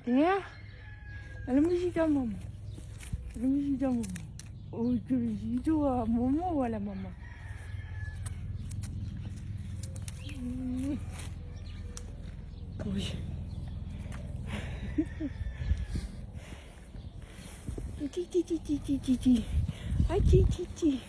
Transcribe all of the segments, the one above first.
Até ela me ajuda a mamãe. Ela me ajuda a mamãe. O que me ajuda a ou a mamãe? Hoje. Ti, ti, ti, ti, ti, ti, ti. Ti,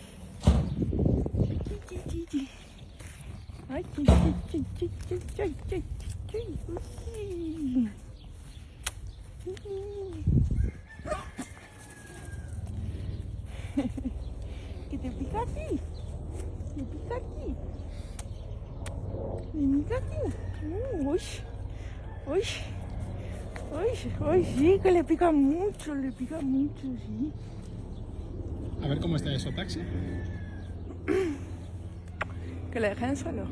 Que te pica a ti. Te pica aquí. Me pica aquí. Uh, Uy. Uy. Uy, uy, sí, que le pica mucho, le pica mucho, sí. A ver cómo está eso, taxi. Que le dejen solo.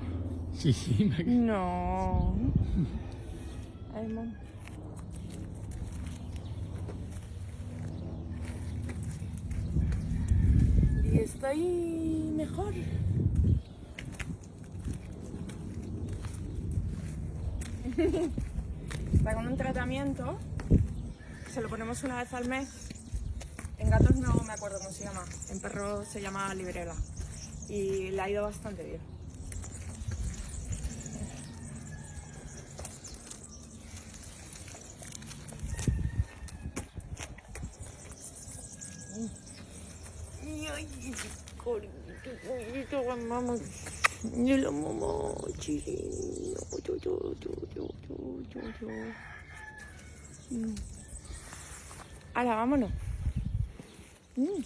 Sí, sí, me- No. Ay, mamá. Estoy mejor. Está con un tratamiento. Se lo ponemos una vez al mes. En gatos no me acuerdo cómo se llama. En perros se llama librela. Y le ha ido bastante bien. Ay. Yo lo. Yo, yo, yo, yo, yo, yo, yo. Mm. Ahora, vámonos. Mm.